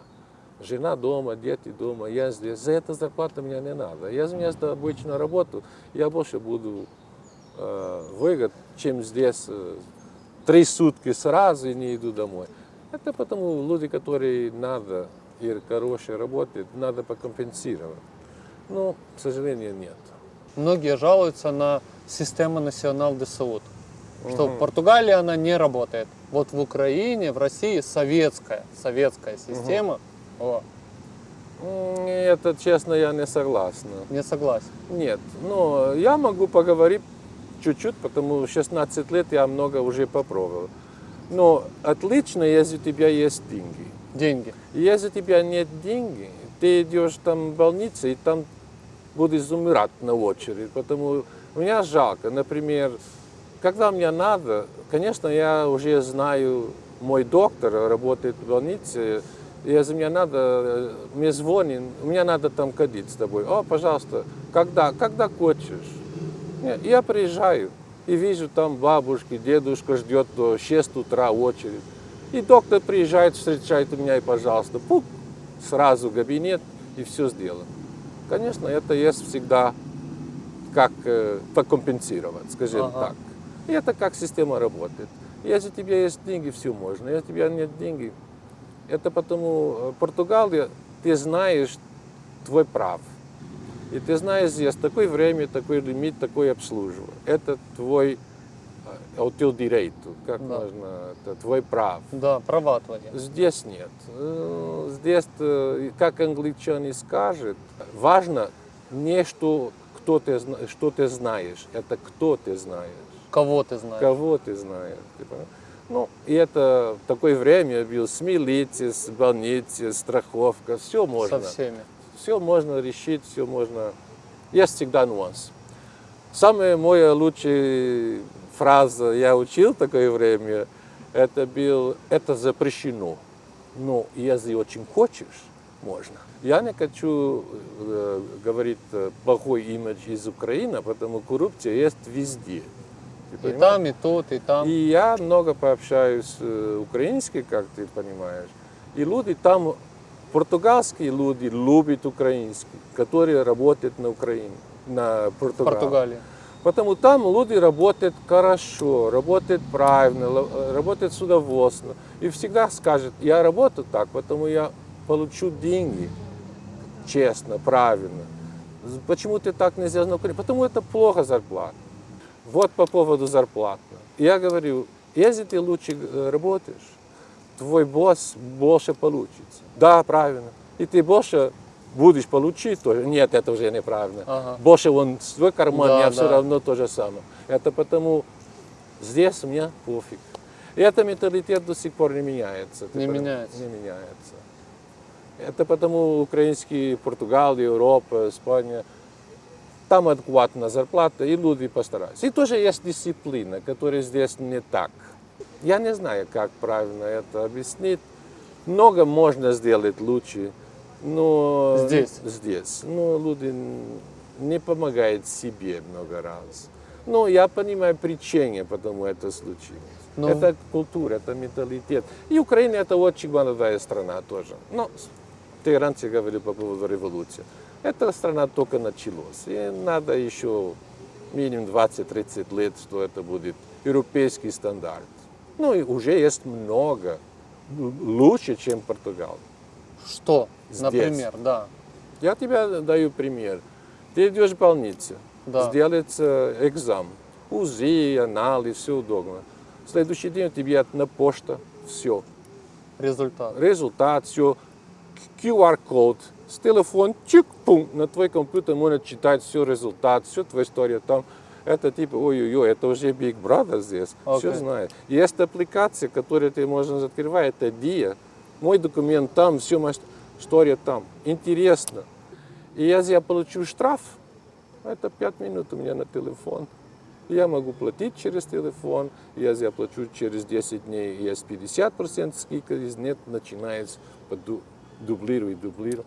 Жена дома, дети дома, я здесь. За это зарплата мне не надо. Я вместо обычную работу, я больше буду э, выгод, чем здесь э, три сутки сразу и не иду домой. Это потому люди, которые надо и хорошие работают, надо покомпенсировать. Но, к сожалению, нет. Многие жалуются на систему национал де Саут, что в Португалии она не работает. Вот в Украине, в России советская, советская система. О, Это, честно, я не согласен. не согласен. Нет, но я могу поговорить чуть-чуть, потому что 16 лет я много уже попробовал. Но отлично, если у тебя есть деньги. Деньги. Если у тебя нет денег, ты идешь там в больницу, и там будешь умирать на очередь. Потому меня жалко, например, когда мне надо, конечно, я уже знаю, мой доктор работает в больнице, если мне надо, э, мне звонит, мне надо там ходить с тобой. О, пожалуйста, когда, когда хочешь. Нет, Я приезжаю и вижу там бабушки, дедушка ждет до 6 утра очередь. И доктор приезжает, встречает меня и, пожалуйста, пук, сразу в кабинет и все сделано. Конечно, это есть всегда как э, покомпенсировать, скажем Ага. так. И это как система работает. Если у тебя есть деньги, все можно. Если у тебя нет денег, это потому э, Португалия, ты знаешь твой прав. И ты знаешь, здесь такое время, такой лимит, такое обслуживание. Это твой, э, o teu direito, как Да. можно, это твой прав. Да, права твои. Здесь нет. Э, Здесь, э, как англичане скажут, важно не что, кто ты, что ты знаешь, это кто ты знаешь, Кого ты знаешь? кого ты знаешь. ты понимаешь? Ну, и это в такое время был с милицией, с больницей, страховка, все можно. Со всеми. Все можно решить, все можно. Есть всегда нюанс. Самая моя лучшая фраза, я учил такое время, это был, это запрещено. Но если очень хочешь, можно. Я не хочу э, говорить э, плохой имидж из Украины, потому коррупция есть везде. Ты И понимаешь? там, и тут, и там. И я много пообщаюсь э, украинский, как ты понимаешь. И люди там, португальские люди любят украинский, которые работают на Украине, на Португалии. Португалии. Потому там люди работают хорошо, работают правильно, э, работают с удовольствием. И всегда скажут, я работаю так, потому я получу деньги честно, правильно. Почему ты так не сделал на Украине? Потому это плохо зарплата. Вот по поводу зарплаты. Я говорю, если ты лучше э, работаешь, твой босс больше получится. Да, правильно. И ты больше будешь получить тоже. Нет, это уже неправильно. Ага. Больше он в свой карман, Да, я все да. равно то же самое. Это потому здесь мне пофиг. И это менталитет до сих пор не меняется. Не меняется. Не меняется. Это потому украинские, Португалия, Европа, Испания, там адекватная зарплата, и люди постараются. И тоже есть дисциплина, которая здесь не так. Я не знаю, как правильно это объяснить. Много можно сделать лучше, но Здесь? здесь. Но люди не помогают себе много раз. Но я понимаю причины, почему это случилось. Ну. Это культура, это менталитет. И Украина это очень молодая страна тоже. Но ты раньше говорил по поводу революции. Эта страна только началась. И надо еще минимум 20-30 лет, что это будет европейский стандарт. Ну и уже есть много лучше, чем Португалия. Что, Здесь. например, да. Я тебе даю пример. Ты идешь в больницу, Да. сделается экзамен, УЗИ, анализ, все удобно. Следующий день тебе на почта, все. Результат. Результат, все. QR-код, с телефон, чик, пум, на твой компьютер можно читать все результат, все твоя история там. Это типа, ой-ой-ой, это уже Big Brother здесь, все Окей. знает. Есть аппликация, которую ты можешь открывать, это DIA. Мой документ там, все, история там, интересно. И если я получу штраф, это 5 минут у меня на телефон. Я могу платить через телефон, если я плачу через 10 дней, есть 50% скидка, если нет, начинается дублировать, дублировать.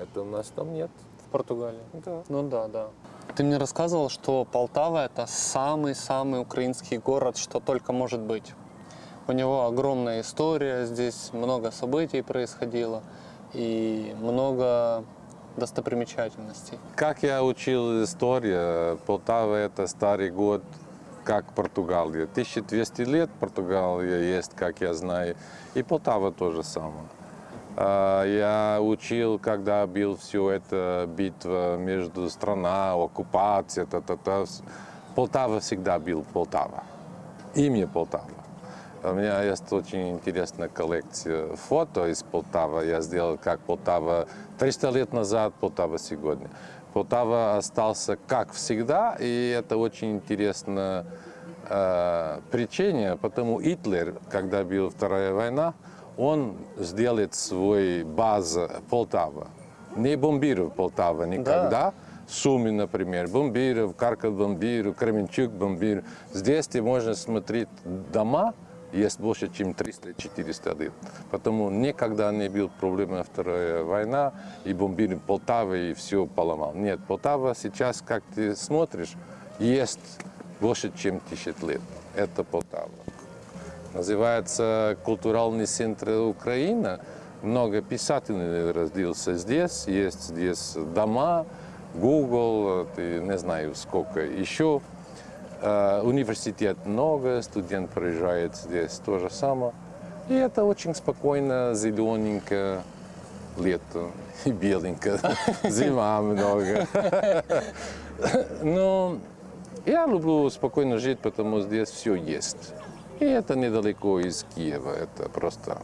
Это у нас там нет. В Португалии. Да. Ну да, да. Ты мне рассказывал, что Полтава это самый-самый украинский город, что только может быть. У него огромная история, здесь много событий происходило и много достопримечательностей. Как я учил историю, Полтава это старый год, как Португалия. 1200 лет Португалия есть, как я знаю, и Полтава тоже самое. А, Я учил, когда был все это битва между страна, оккупация, та -та -та. Полтава всегда был Полтава. Имя Полтава. У меня есть очень интересная коллекция фото из Полтавы. Я сделал как Полтава 300 лет назад, Полтава сегодня. Полтава остался как всегда, и это очень интересная э, причина, потому Гитлер, когда была Вторая война, он сделает свой базу Полтава. Не бомбировал Полтава никогда. Суми, например, бомбиров, Карков бомбиров, Кременчук бомбиров. Здесь ты можно смотреть дома, есть больше, чем 300-400 лет. Потому никогда не был проблема Вторая война, и бомбили Полтавы, и все поломал. Нет, Полтава сейчас, как ты смотришь, есть больше, чем тысяч лет. Это Полтава. Называется культуральный центр Украины. Много писателей родился здесь, есть здесь дома, Google, ты не знаю сколько еще. Э, Университет много, студент приезжает здесь то же самое. И это очень спокойно, зелененько, лето и беленько, зима много. Но я люблю спокойно жить, потому что здесь все есть. И это недалеко из Киева, это просто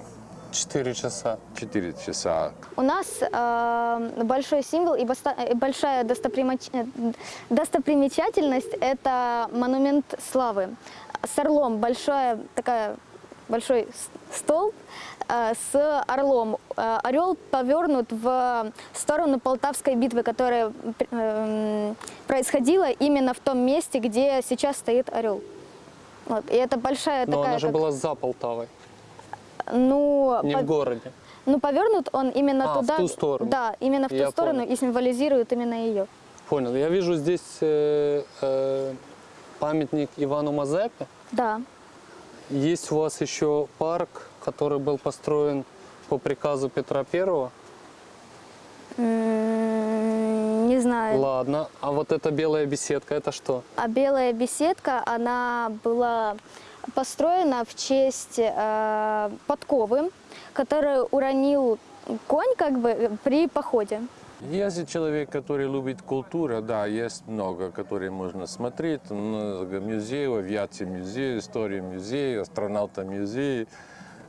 Четыре часа. 4 часа. У нас э, большой символ и э, большая достопримоч- э, достопримечательность – это монумент славы. С орлом большая такая большой с- столб э, с орлом. Э, орел повернут в сторону Полтавской битвы, которая э, происходила именно в том месте, где сейчас стоит орел. Вот. И это большая Но такая. она же как- была за Полтавой, ну, не по- в городе. ну, повернут он именно А, в туда. ту сторону. Да, именно в Я ту сторону понял. и символизирует именно ее. Понял. Я вижу здесь э, э, памятник Ивану Мазепе. Да. Есть у вас еще парк, который был построен по приказу Петра Первого. Не знаю. Ладно. А вот эта белая беседка, это что? А белая беседка, она была построена в честь э, подковы, которую уронил конь как бы при походе. Если человек, который любит культуру, да, есть много, которые можно смотреть. Много музеев, авиация музей, история музея, астронавта музей.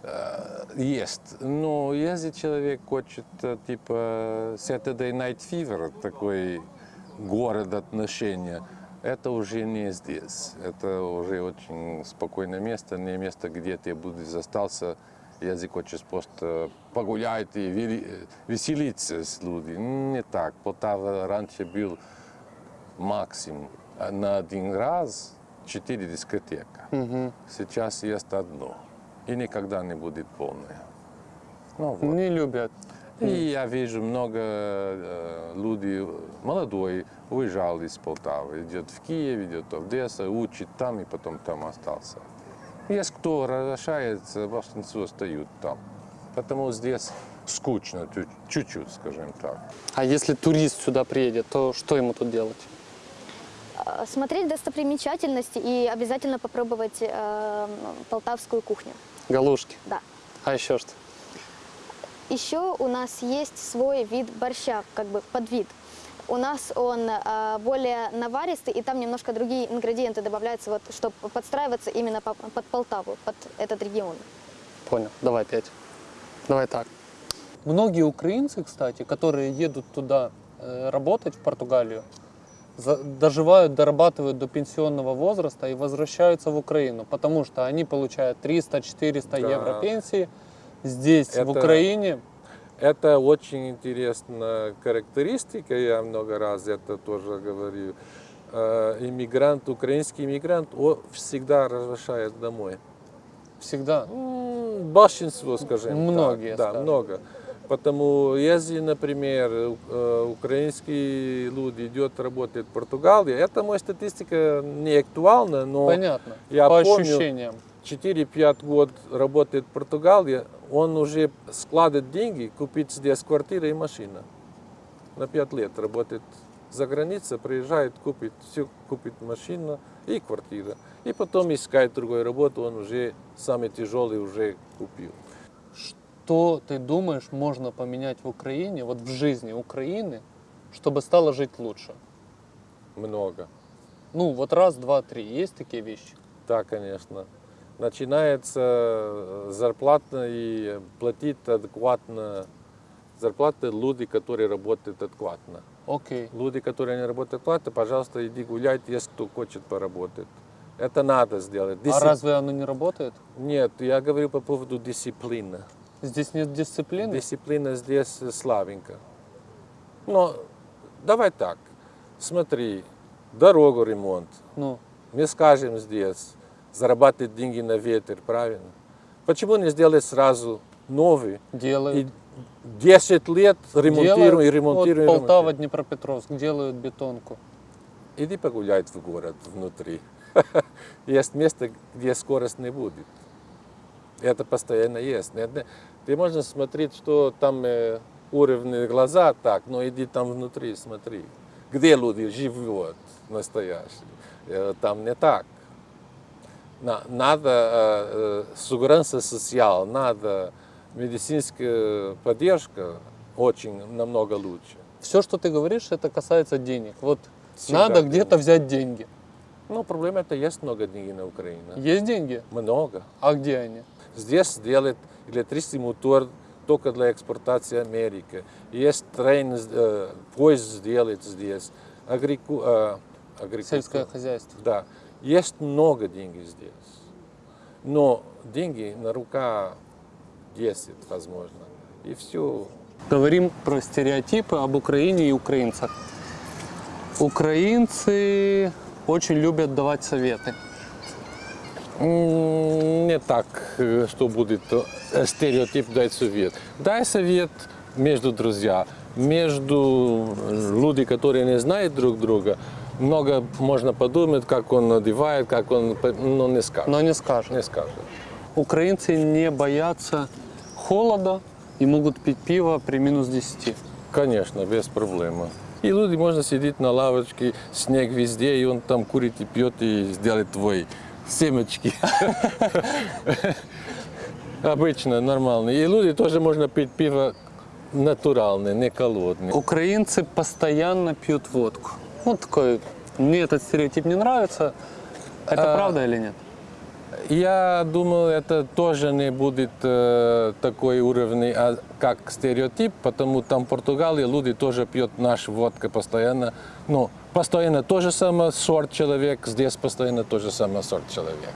Э, Есть. Но если человек хочет, э, типа, Saturday Night Fever, такой город отношения, это уже не здесь. Это уже очень спокойное место, не место, где ты будешь остался, если хочешь просто погулять и вели- веселиться с людьми. Не так. Полтава раньше был максимум на один раз четыре дискотека. Сейчас есть одно. И никогда не будет полное. Ну, вот. Не любят. И я вижу много э, людей, молодой, уезжал из Полтавы, идет в Киев, идет в Одессу, учит там и потом там остался. Есть кто возвращается, большинство остают там. Потому здесь скучно, чуть- чуть-чуть, скажем так. А если турист сюда приедет, то что ему тут делать? Э, Смотреть достопримечательности и обязательно попробовать э, полтавскую кухню. Галушки. Да. А еще что? Еще у нас есть свой вид борща, как бы подвид. У нас он э, более наваристый, и там немножко другие ингредиенты добавляются, вот, чтобы подстраиваться именно по- под Полтаву, под этот регион. Понял. Давай пять. Давай так. Многие украинцы, кстати, которые едут туда э, работать, в Португалию, доживают, дорабатывают до пенсионного возраста и возвращаются в Украину, потому что они получают 300-400 Да. евро пенсии. Здесь, в Это- Украине, Это очень интересная характеристика, я много раз это тоже говорю. Э, Иммигрант, украинский иммигрант, он всегда возвращает домой. Всегда. Большинство, скажем Многие, так. Да, скажем. много. Потому если, например, э, украинский люди идет работать в Португалии, это моя статистика не актуальна, но Понятно. я По помню, ощущениям. 4-5 год работает в Португалии, он уже складывает деньги, купить здесь квартира и машина. На 5 лет работает за границей, приезжает, купит все, купит машину и квартира. И потом искать другую работу, он уже самый тяжелый уже купил. Что ты думаешь можно поменять в Украине, вот в жизни Украины, чтобы стало жить лучше? Много. Ну, вот раз, два, три. Есть такие вещи? Да, конечно. Начинается э, зарплата и платить адекватно. Зарплаты люди, которые работают адекватно. Окей. Люди, которые не работают адекватно, пожалуйста, иди гулять, если кто хочет поработать. Это надо сделать. А Дисцип- разве оно не работает? Нет, я говорю по поводу дисциплины. Здесь нет дисциплины? Дисциплина здесь слабенько. Но давай так, смотри, дорогу ремонт. Ну, Мы скажем здесь, зарабатывать деньги на ветер, правильно? Почему не сделать сразу новый? делают. И 10 лет ремонтируем Делают. и ремонтируем. Вот Полтава, ремонтируем. Днепропетровск делают бетонку. Иди погулять в город внутри. Есть место, где скорость не будет. Это постоянно есть. Ты можешь смотреть, что там э, уровни глаза так, но иди там внутри, смотри. Где люди живут настоящие. Э, Там не так. На- Надо э, э, сугранство социал, надо медицинская поддержка очень намного лучше. Все, что ты говоришь, это касается денег. Вот Всегда надо где-то взять деньги. Ну, проблема это есть много денег на Украине. Есть деньги? Много. А где они? Здесь делают электрический мотор только для экспортации Америки. Есть трейн, э, поезд сделать здесь. Агрику, э, агрикультура. Сельское хозяйство. Да. Есть много денег здесь. Но деньги на рука 10, возможно. И все. Говорим про стереотипы об Украине и украинцах. Украинцы очень любят давать советы. Не так, э, что будет э, стереотип дай совет. Дай совет между друзья, между люди, которые не знают друг друга. Много можно подумать, как он одевает, как он, но не скажет. Но не скажут. Не скажет. Украинцы не боятся холода и могут пить пиво при минус 10. Конечно, без проблем. И люди можно сидеть на лавочке, снег везде, и он там курит и пьет, и сделает твой семечки. Обычно, нормально. И люди тоже можно пить пиво натуральное, не холодное. Украинцы постоянно пьют водку. Вот такой, мне этот стереотип не нравится. Это А, правда или нет? Я думаю, это тоже не будет э, такой уровень, а, как стереотип, потому там в Португалии люди тоже пьют нашу водку постоянно. Ну, постоянно то же самое сорт человек, здесь постоянно то же самое сорт человек.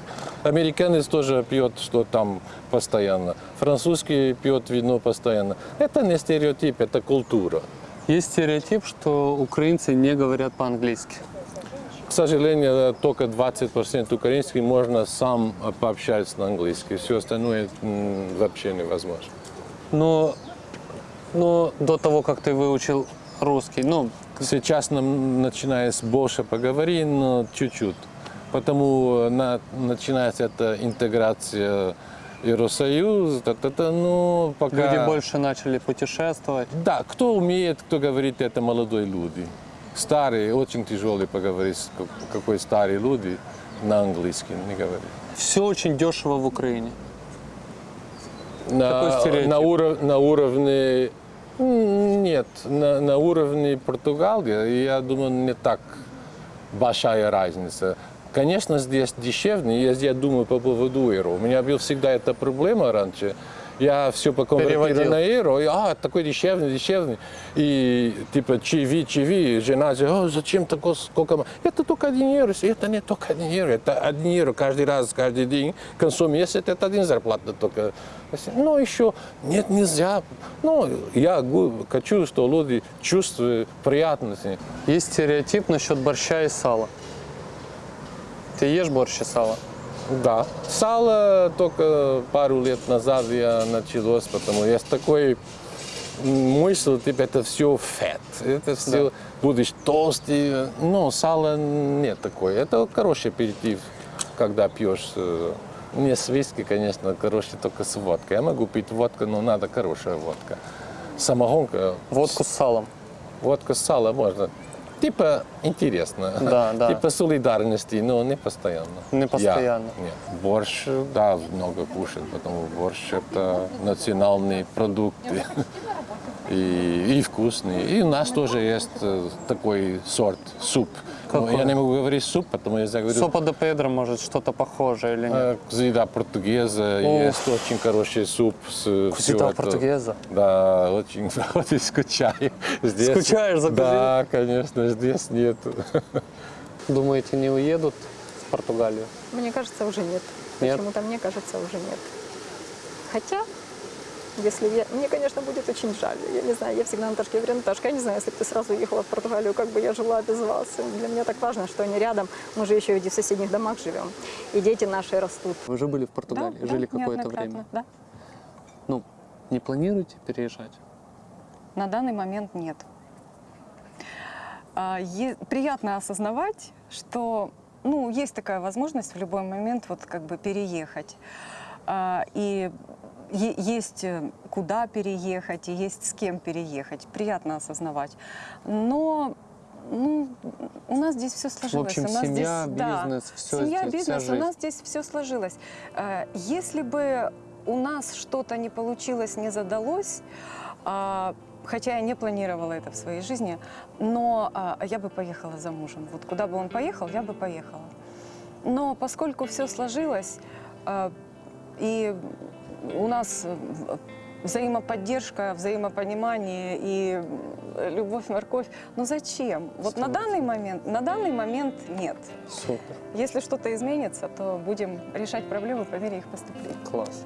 Американец тоже пьет, что там постоянно. Французский пьет вино постоянно. Это не стереотип, это культура. Есть стереотип, что украинцы не говорят по-английски. К сожалению, только 20% украинский можно сам пообщаться на английском. Все остальное вообще невозможно. Но, но до того, как ты выучил русский, ну, Сейчас нам начинается больше поговорить, но чуть-чуть. Потому на, начинается эта интеграция Евросоюз, та-та-та, ну, пока... люди больше начали путешествовать. Да, кто умеет, кто говорит, это молодые люди. Старые, очень тяжелые поговорить, какой старые люди на английском не говорит. Все очень дешево в Украине. На, на, уров- на уровне... Нет, на, на уровне Португалии, я думаю, не так большая разница. Конечно, здесь дешевле, я, я думаю по поводу евро. У меня была всегда эта проблема раньше. Я все Переводил. на евро, и, а, такой дешевный, дешевный. И типа чиви, чиви, жена говорит, «О, зачем такое, сколько? м-?» Это только один евро, это не только один евро, это один евро каждый раз, каждый день. К концу месяца это один зарплата только. Ну, еще, нет, нельзя. Ну, я хочу, что люди чувствуют приятность. Есть стереотип насчет борща и сала. Ты ешь борщ и сало? Да. Сало только пару лет назад я началось, потому что есть такой мысль, типа, это все фет, это все будешь толстый. Но сало нет такой. Это хороший аперитив, когда пьешь. э, Не с виски, конечно, хороший только с водкой. Я могу пить водку, но надо хорошая водка. Самогонка, Водку с салом. водка с салом можно. Типа интересно. Да, да. Типа солидарности, но не постоянно. Не постоянно. Я- нет. Борщ, да, много кушать, потому что борщ это национальный продукт. И, и вкусный. И у нас тоже есть э, такой сорт, суп. Какой? я не могу говорить суп, потому я говорю, Сопа де Педро, может, что-то похожее или нет? э, еда португеза, О. есть очень хороший суп. С, это. португеза? Да, очень, очень скучаю. Здесь, Скучаешь за Да, конечно, здесь нет. Думаете, не уедут в Португалию? Мне кажется, уже нет. Нет? Почему-то мне кажется, уже нет. Хотя, если я... Мне, конечно, будет очень жаль. Я не знаю, я всегда Наташке говорю, Наташка, я не знаю, если бы ты сразу уехала в Португалию, как бы я жила без вас. Для меня так важно, что они рядом. Мы же еще и в соседних домах живем. И дети наши растут. Вы же были в Португалии, Да, жили да, какое-то время. Да. Ну, не планируете переезжать? На данный момент нет. А, Приятно осознавать, что ну, есть такая возможность в любой момент вот как бы переехать. А, И есть э, куда переехать, и есть с кем переехать. Приятно осознавать. Но ну, у нас здесь все сложилось. общем, у нас семья, здесь, да, бизнес, всё Семья, здесь, вся бизнес, у нас здесь все сложилось. Э, Если бы у нас что-то не получилось, не задалось, а, хотя я не планировала это в своей жизни, но а, я бы поехала за мужем. Вот куда бы он поехал, я бы поехала. Но поскольку все сложилось, а, и у нас э, взаимоподдержка, взаимопонимание и э, любовь, морковь, ну зачем? Вот на данный момент, на данный момент нет. Супер, Если что-то изменится, то будем решать проблемы по мере их поступления. класс.